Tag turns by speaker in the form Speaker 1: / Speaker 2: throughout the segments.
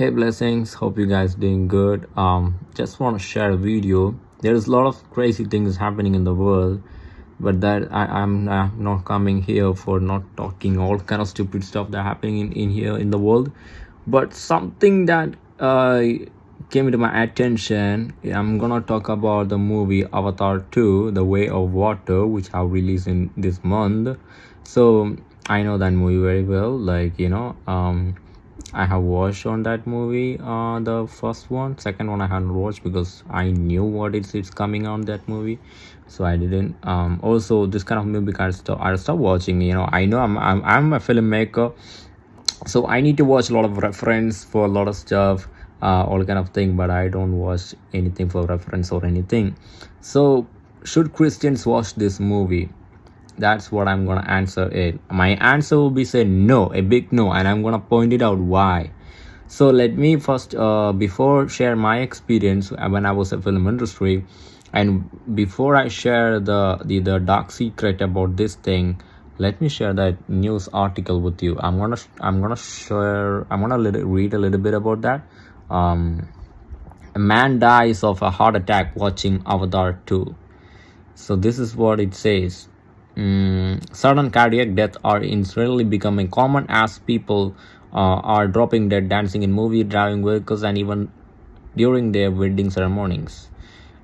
Speaker 1: hey blessings. Hope you guys doing good. Um just want to share a video. There's a lot of crazy things happening in the world but that I, i'm uh, not coming here for not talking all kind of stupid stuff that happening in, in here in the world. But something that uh came into my attention i'm gonna talk about the movie avatar 2 the way of water which have released in this month. So i know that movie very well like you know um I have watched on that movie uh the first one. Second one I hadn't watched because I knew what it's it's coming on that movie. So I didn't um also this kind of movie I stop I stop watching you know. I know I'm I'm, I'm a filmmaker so I need to watch a lot of reference for a lot of stuff uh all kind of thing but I don't watch anything for reference or anything. So should Christians watch this movie that's what i'm gonna answer it. My answer will be say no a big no and i'm gonna point it out why. So let me first uh, before share my experience when i was a film industry and before i share the, the the dark secret about this thing let me share that news article with you. I'm gonna i'm gonna share i'm gonna let read a little bit about that. Um a man dies of a heart attack watching avatar 2 so this is what it says Mm, sudden cardiac death are instantly becoming common as people uh, are dropping dead dancing in movie driving vehicles and even during their wedding ceremonies.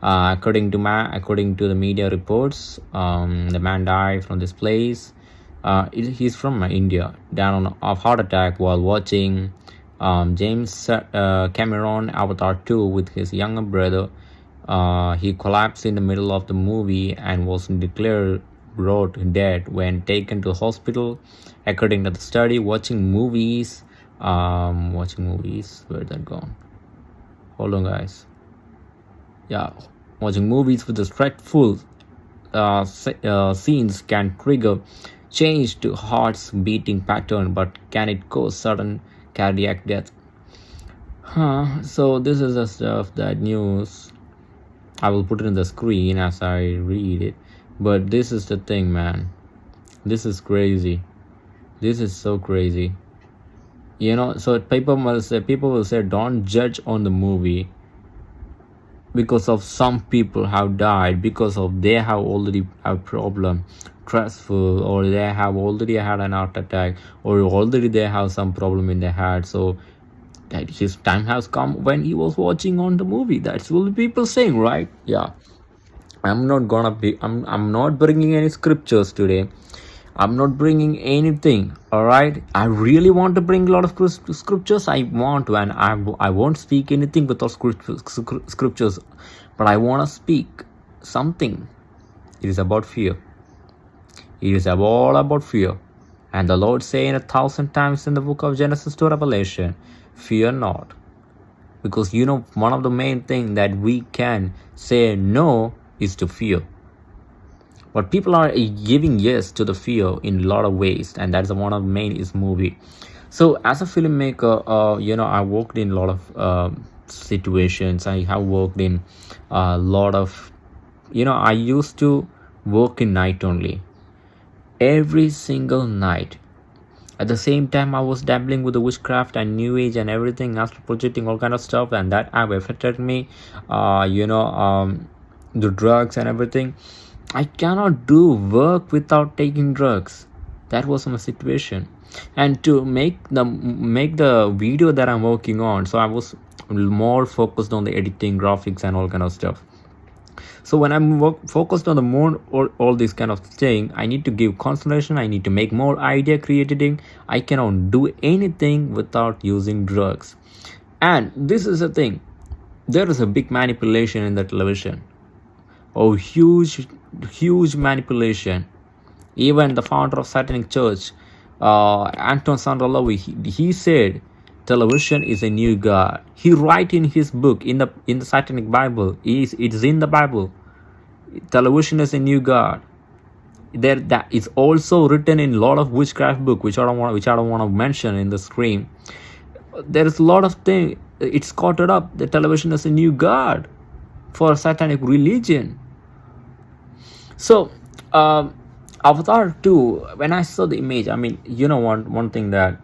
Speaker 1: Uh, according to ma according to the media reports um, the man died from this place. Uh, he's from india down of heart attack while watching um, james uh, cameron avatar 2 with his younger brother. Uh, he collapsed in the middle of the movie and was declared wrote dead when taken to hospital according to the study watching movies um watching movies where that gone. Hold on guys. Yeah watching movies with the stressful uh, uh, scenes can trigger change to heart's beating pattern but can it cause sudden cardiac death? Huh so this is the stuff that news i will put it in the screen as i read it but this is the thing, man. This is crazy. This is so crazy. You know, so people will say people will say don't judge on the movie because of some people have died because of they have already have problem stressful or they have already had an heart attack or already they have some problem in their head so that his time has come when he was watching on the movie that's what people saying right yeah i'm not gonna be i'm i'm not bringing any scriptures today. I'm not bringing anything all right i really want to bring a lot of scriptures. I want to and i, I won't speak anything without scriptures. But i want to speak something. It is about fear. It is all about fear. And the lord saying a thousand times in the book of genesis to revelation fear not. Because you know one of the main thing that we can say no is to fear. But people are giving yes to the fear in a lot of ways and that's one of the main is movie. So as a filmmaker uh, you know i worked in a lot of uh, situations. I have worked in a lot of you know i used to work in night only. Every single night. At the same time i was dabbling with the witchcraft and new age and everything astral projecting all kind of stuff and that have affected me uh you know um the drugs and everything i cannot do work without taking drugs. That was my situation. And to make the make the video that i'm working on so i was more focused on the editing graphics and all kind of stuff. So when i'm work, focused on the more all, all this kind of thing i need to give concentration i need to make more idea creating. I cannot do anything without using drugs. And this is the thing. There is a big manipulation in the television oh huge huge manipulation. Even the founder of satanic church uh, anton Szandor LaVey he, he said television is a new god. He write in his book in the in the satanic bible is it's in the bible. Television is a new god. There that is also written in a lot of witchcraft book which i don't want which i don't want to mention in the screen. There is a lot of thing it's caught up the television is a new god for satanic religion so um avatar 2 when i saw the image i mean you know one one thing that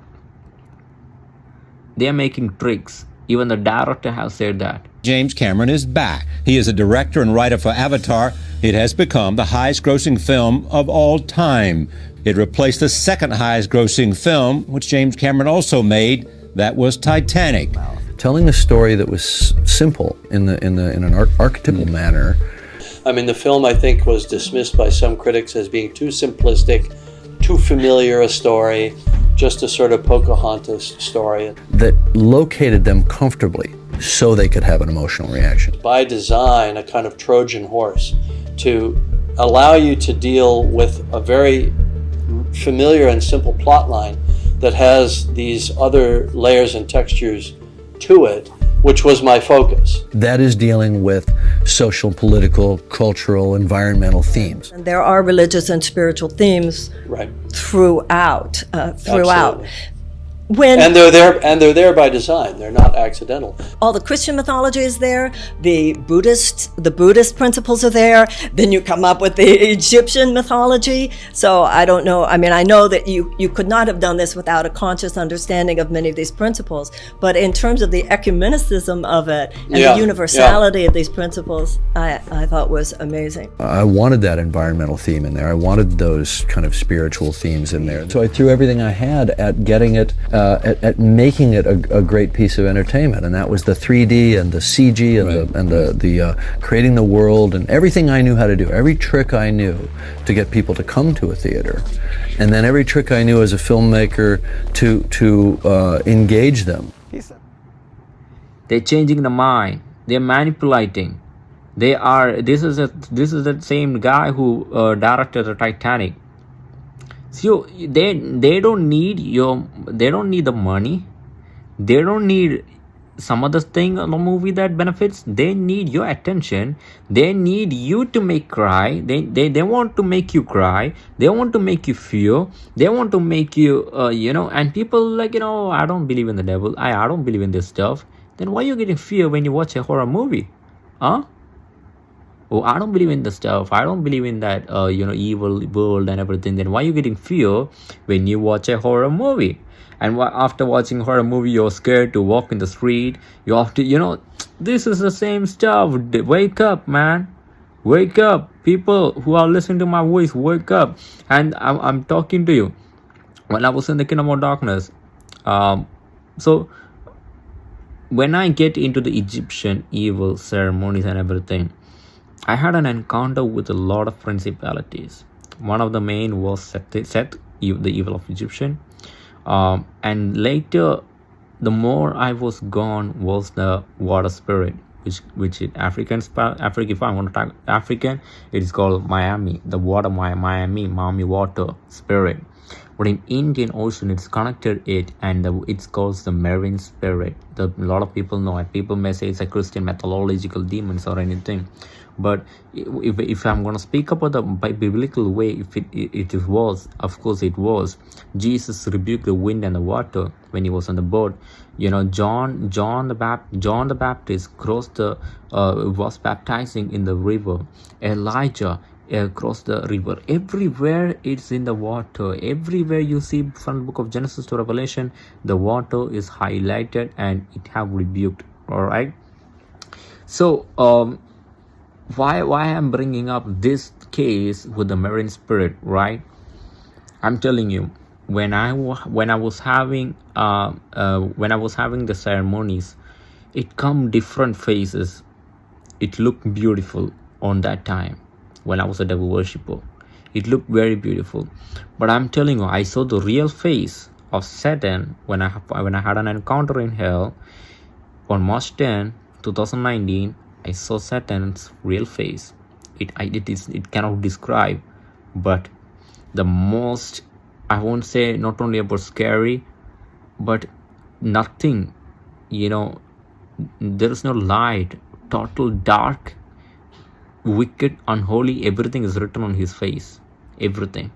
Speaker 1: they're making tricks. Even the director has said that.
Speaker 2: James Cameron is back. He is a director and writer for Avatar. It has become the highest grossing film of all time. It replaced the second highest grossing film, which James Cameron also made, that was Titanic.
Speaker 3: Telling a story that was simple in, the, in, the, in an archetypal manner.
Speaker 4: I mean, the film, I think, was dismissed by some critics as being too simplistic, too familiar a story, just a sort of Pocahontas story.
Speaker 3: That located them comfortably so they could have an emotional reaction.
Speaker 4: By design, a kind of Trojan horse to allow you to deal with a very familiar and simple plot line that has these other layers and textures to it, which was my focus.
Speaker 3: That is dealing with social, political, cultural, environmental themes.
Speaker 5: And there are religious and spiritual themes
Speaker 4: right.
Speaker 5: throughout. Uh, throughout.
Speaker 4: Absolutely. When and they're there and they're there by design. They're not accidental.
Speaker 5: All the Christian mythology is there. The Buddhist the Buddhist principles are there. Then you come up with the Egyptian mythology. So I don't know. I mean, I know that you you could not have done this without a conscious understanding of many of these principles. But in terms of the ecumenicism of it and yeah, the universality yeah. of these principles, I I thought was amazing.
Speaker 3: I wanted that environmental theme in there. I wanted those kind of spiritual themes in there. So I threw everything I had at getting it. Uh, uh, at, at, making it a, a, great piece of entertainment, and that was the 3D and the CG and right. the and the the uh, creating the world and everything I knew how to do, every trick I knew to get people to come to a theater, and then every trick I knew as a filmmaker to to uh, engage them.
Speaker 1: They're changing the mind. They're manipulating. They are. This is a. This is the same guy who uh, directed the Titanic so they they don't need your they don't need the money. They don't need some other thing on the movie that benefits. They need your attention. They need you to make cry. They, they they want to make you cry. They want to make you feel. They want to make you uh, you know and people like you know i don't believe in the devil. I i don't believe in this stuff. Then why are you getting fear when you watch a horror movie? Huh oh i don't believe in the stuff. I don't believe in that uh, you know evil world and everything. Then why are you getting fear when you watch a horror movie? And after watching horror movie you're scared to walk in the street. You have to you know this is the same stuff. Wake up man. Wake up. People who are listening to my voice wake up. And i'm, I'm talking to you. When i was in the kingdom of darkness um so when i get into the egyptian evil ceremonies and everything I had an encounter with a lot of principalities. One of the main was Seth, Seth the evil of Egyptian. Um, and later, the more I was gone was the water spirit, which which in African African if I want to talk African, it is called Mami, the water Mami, Mami water spirit. But in Indian Ocean, it's connected it and the, it's called the marine spirit. The, a lot of people know it. People may say it's a Christian mythological demons or anything but if, if i'm going to speak about the biblical way if it, it, it was of course it was jesus rebuked the wind and the water when he was on the boat you know john john the Bap- john the baptist crossed the uh, was baptizing in the river elijah across the river. Everywhere it's in the water. Everywhere you see from the book of genesis to revelation the water is highlighted and it have rebuked. All right so um why why i'm bringing up this case with the marine spirit right? I'm telling you when i when i was having uh, uh when i was having the ceremonies it come different faces it looked beautiful on that time when i was a devil worshipper. It looked very beautiful. But i'm telling you i saw the real face of satan when i when i had an encounter in hell on march 10 2019 I saw Satan's real face. It, I, it is it cannot describe, but the most I won't say not only about scary, but nothing, you know, there is no light, total dark, wicked, unholy. Everything is written on his face, everything,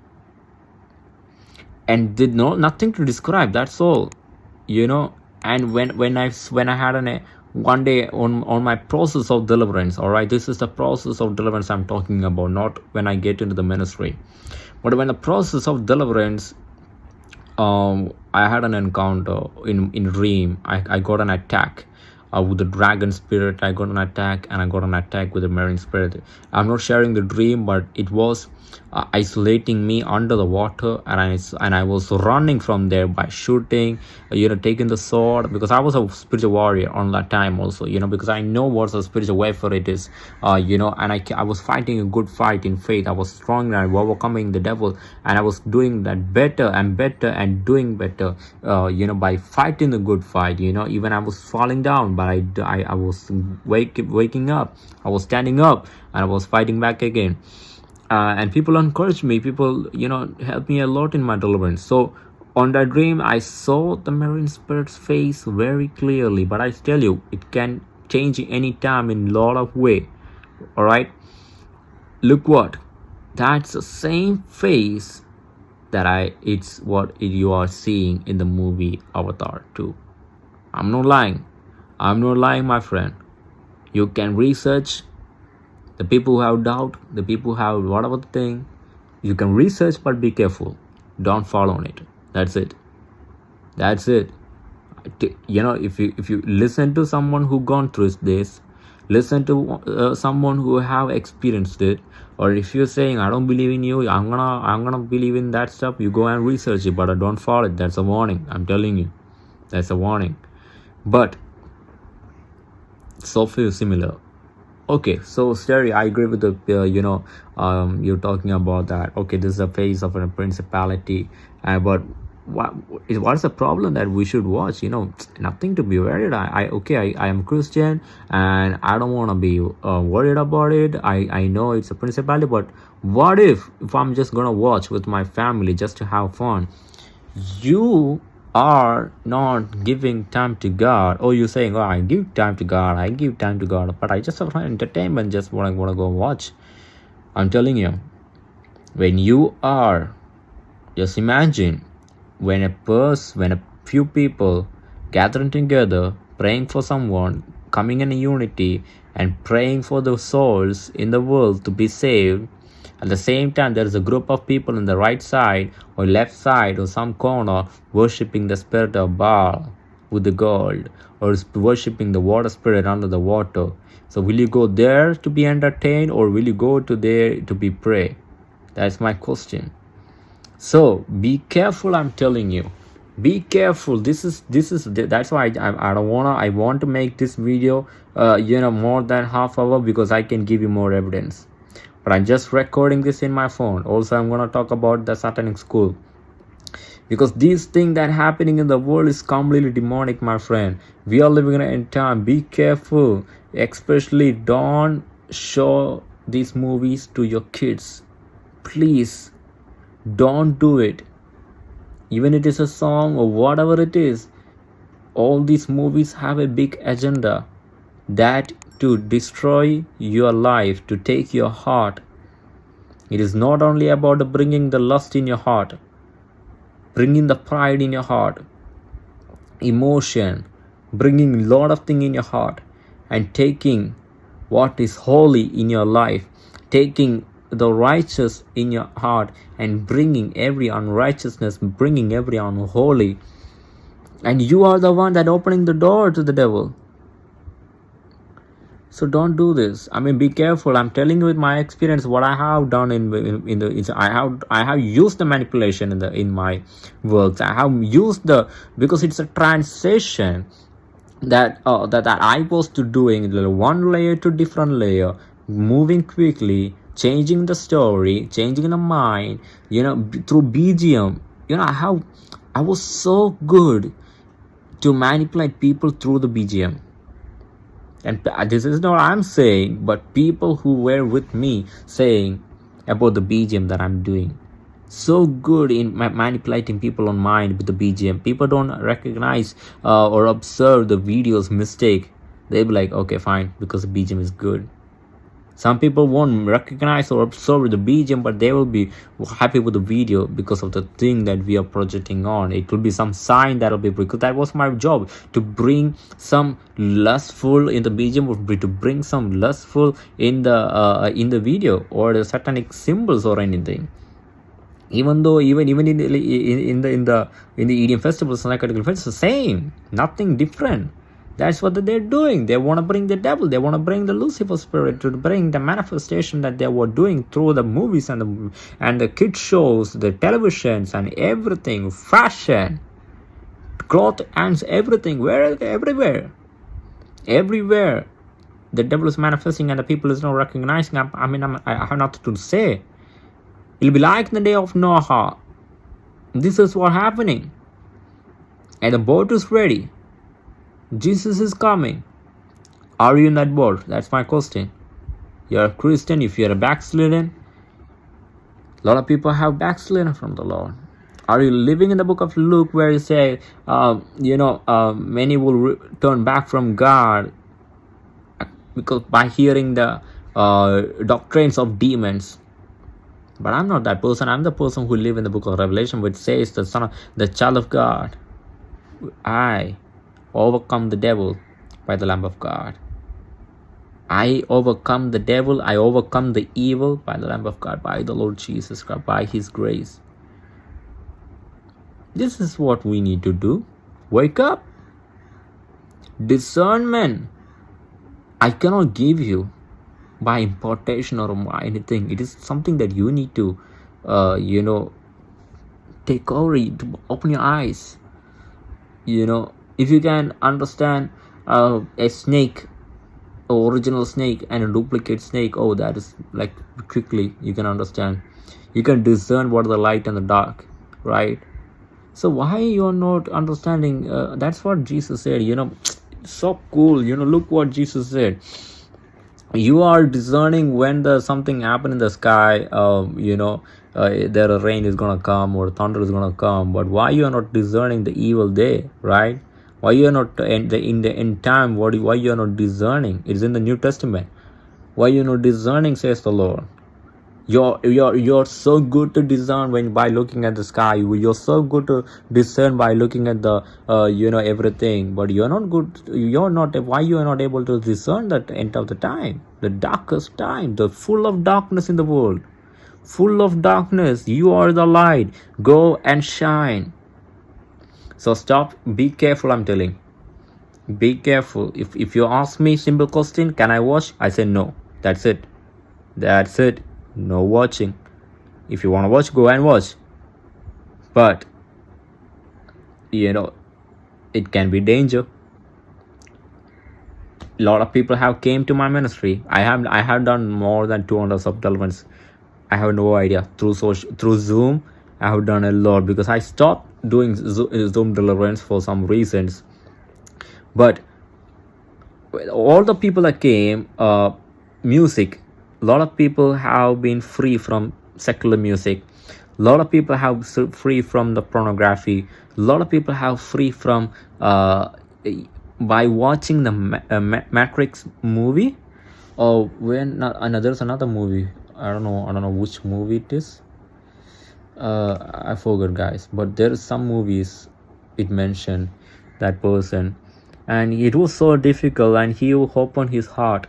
Speaker 1: and did no nothing to describe. That's all, you know. And when when I when I had an one day on on my process of deliverance all right this is the process of deliverance i'm talking about not when i get into the ministry but when the process of deliverance um, I had an encounter in in dream. I, I got an attack uh, with the dragon spirit. I got an attack and I got an attack with the marine spirit. I'm not sharing the dream, but it was uh, isolating me under the water, and I and I was running from there by shooting, uh, you know, taking the sword because I was a spiritual warrior on that time also, you know, because I know what a spiritual warfare it is, uh, you know, and I I was fighting a good fight in faith. I was strong and overcoming the devil, and I was doing that better and better and doing better, uh, you know, by fighting the good fight. You know, even I was falling down, but I I, I was wake, waking up. I was standing up and I was fighting back again uh, and people encouraged me. People you know helped me a lot in my deliverance. So on that dream i saw the marine spirit's face very clearly. But i tell you it can change any time in a lot of way. All right look what? That's the same face that i it's what you are seeing in the movie avatar 2 i'm not lying. I'm not lying my friend. You can research the people who have doubt the people who have whatever thing you can research but be careful. Don't fall on it. That's it. That's it. You know if you if you listen to someone who gone through this listen to uh, someone who have experienced it or if you're saying i don't believe in you i'm gonna i'm gonna believe in that stuff you go and research it but I don't follow it. That's a warning. I'm telling you. That's a warning. But so few similar okay so Sterry, i agree with the uh, you know um you're talking about that. Okay this is a phase of a principality uh, but what is what's the problem that we should watch? You know nothing to be worried. I, I okay I, I am christian and i don't want to be uh, worried about it. I i know it's a principality but what if if i'm just gonna watch with my family just to have fun? You are not giving time to God, or you're saying, "Oh, I give time to God, I give time to God," but I just have entertainment, just want to want to go watch. I'm telling you, when you are, just imagine when a person, when a few people gathering together, praying for someone, coming in unity, and praying for the souls in the world to be saved at the same time, there is a group of people on the right side or left side or some corner worshipping the spirit of Baal with the gold or worshipping the water spirit under the water. So will you go there to be entertained or will you go to there to be pray? That's my question. So be careful, I'm telling you. Be careful. This is this is that's why I, I don't wanna I want to make this video uh you know more than half hour because I can give you more evidence but i'm just recording this in my phone. Also i'm gonna talk about the satanic school. Because these things that happening in the world is completely demonic my friend. We are living in a time be careful. Especially don't show these movies to your kids. Please don't do it. Even it is a song or whatever it is all these movies have a big agenda. That to destroy your life, to take your heart. It is not only about bringing the lust in your heart, bringing the pride in your heart, emotion, bringing a lot of things in your heart, and taking what is holy in your life, taking the righteous in your heart, and bringing every unrighteousness, bringing every unholy. And you are the one that opening the door to the devil so don't do this. I mean be careful. I'm telling you with my experience what i have done in in, in the i have i have used the manipulation in the in my works. I have used the because it's a transition that uh, that, that i was to doing the one layer to different layer moving quickly changing the story changing the mind you know through bgm you know how i was so good to manipulate people through the bgm and this is not i'm saying but people who were with me saying about the bgm that i'm doing. So good in manipulating people on mind with the bgm people don't recognize uh, or observe the video's mistake. They be like okay fine because the bgm is good some people won't recognize or observe the BGM, but they will be happy with the video because of the thing that we are projecting on. It will be some sign that will be because that was my job to bring some lustful in the BGM would to bring some lustful in the uh, in the video or the satanic symbols or anything. even though even even in the in, in the in the in the EDM festivals and psychedelic it's the same nothing different that's what they're doing. They want to bring the devil. They want to bring the lucifer spirit to bring the manifestation that they were doing through the movies and the and the kid shows the televisions and everything. Fashion cloth and everything. Where everywhere. Everywhere. The devil is manifesting and the people is not recognizing. I, I mean I'm, i have nothing to say. It'll be like the day of noah. This is what happening. And the boat is ready jesus is coming. Are you that boat that's my question. You're a christian if you're a backslidden a lot of people have backslidden from the lord. Are you living in the book of luke where you say uh, you know uh, many will turn back from god because by hearing the uh, doctrines of demons? But i'm not that person. I'm the person who live in the book of revelation which says the son of the child of god. I overcome the devil by the lamb of god. I overcome the devil i overcome the evil by the lamb of god by the lord jesus christ by his grace. This is what we need to do. Wake up. Discernment. I cannot give you by importation or anything. It is something that you need to, uh, you know, take over, open your eyes. You know, if you can understand uh, a snake, original snake, and a duplicate snake, oh, that is like quickly you can understand. You can discern what the light and the dark, right? So why you are not understanding? Uh, that's what Jesus said. You know so cool you know look what jesus said you are discerning when the something happen in the sky um, you know uh, there a rain is gonna come or thunder is gonna come but why you are not discerning the evil day right why you are not in the in the in time what why you are not discerning? It's in the new testament. Why you are not discerning says the lord? You're you're you're so good to discern when by looking at the sky. You're so good to discern by looking at the uh, you know everything. But you're not good you're not why you are not able to discern that end of the time? The darkest time the full of darkness in the world. Full of darkness you are the light. Go and shine so stop. Be careful i'm telling. Be careful. If if you ask me simple question can i watch? I say no. That's it. That's it. No watching. If you want to watch go and watch. But you know it can be danger. A lot of people have came to my ministry. I have i have done more than 200 subdevelopments i have no idea. Through social through zoom i have done a lot because i stopped doing zoom deliverance for some reasons. But all the people that came uh music a lot of people have been free from secular music. A lot of people have free from the pornography. A lot of people have free from uh, by watching the Ma- uh, matrix movie or when uh, there's another movie. I don't know i don't know which movie it is uh, i forgot guys but there is some movies it mentioned that person and it was so difficult and he opened his heart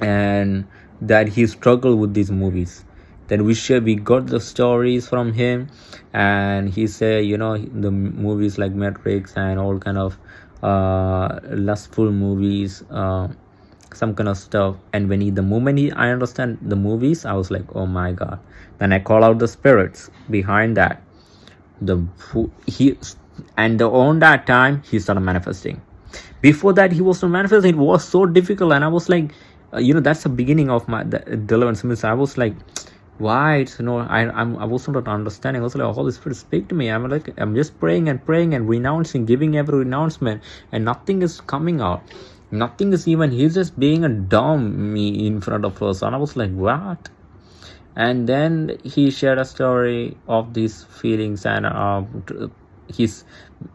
Speaker 1: and that he struggled with these movies. Then we share we got the stories from him and he said you know the movies like matrix and all kind of uh lustful movies uh, some kind of stuff. And when he the moment he i understand the movies i was like oh my god. Then i call out the spirits behind that. The he and the, on that time he started manifesting. Before that he was not manifesting. It was so difficult. And i was like uh, you know that's the beginning of my the deliverance. I was like why? It's you know i i'm i was not understanding. I was like holy spirit speak to me. I'm like i'm just praying and praying and renouncing giving every renouncement and nothing is coming out nothing is even he's just being a dummy in front of us and i was like what and then he shared a story of these feelings and uh, his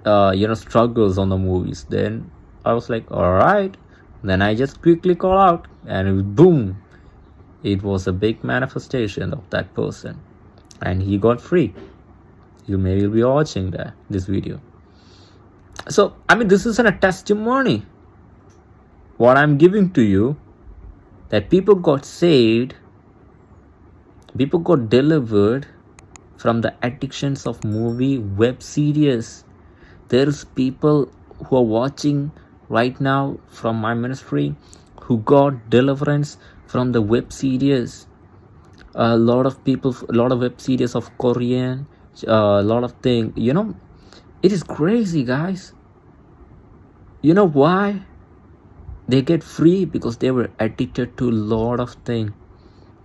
Speaker 1: uh, you know struggles on the movies then i was like all right then I just quickly call out and boom, it was a big manifestation of that person and he got free. You may be watching that this video. So I mean this isn't a testimony. What I'm giving to you that people got saved, people got delivered, from the addictions of movie web series. There's people who are watching right now from my ministry who got deliverance from the web series. A lot of people a lot of web series of korean a lot of thing you know? It is crazy guys. You know why they get free because they were addicted to a lot of things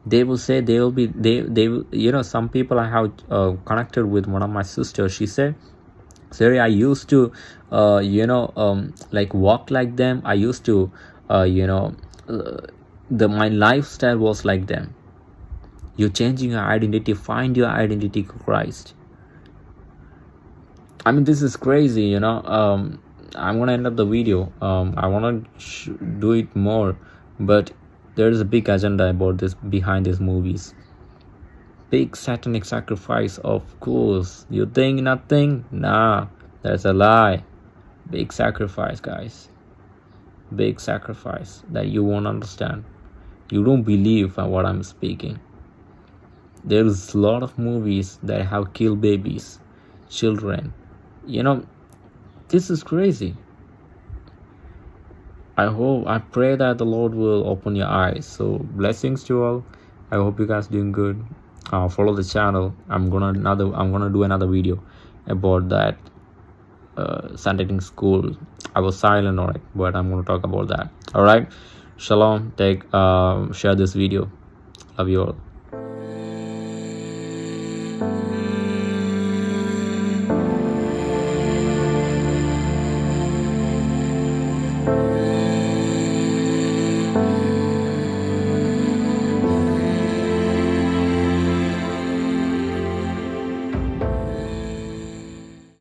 Speaker 1: they will say they will be they they will you know some people i have uh, connected with one of my sisters she said sorry i used to uh, you know um, like walk like them. I used to uh, you know uh, the my lifestyle was like them. You're changing your identity. Find your identity christ. I mean this is crazy you know um i'm gonna end up the video. Um i want to do it more but there is a big agenda about this behind these movies. Big satanic sacrifice of course. You think nothing nah that's a lie. Big sacrifice guys. Big sacrifice that you won't understand. You don't believe what i'm speaking. There's a lot of movies that have killed babies children. You know this is crazy. I hope i pray that the lord will open your eyes. So blessings to all. I hope you guys doing good. Uh, follow the channel. I'm gonna another i'm gonna do another video about that uh, Sunday school. I was silent it but i'm gonna talk about that. All right shalom. Take uh, share this video. Love you all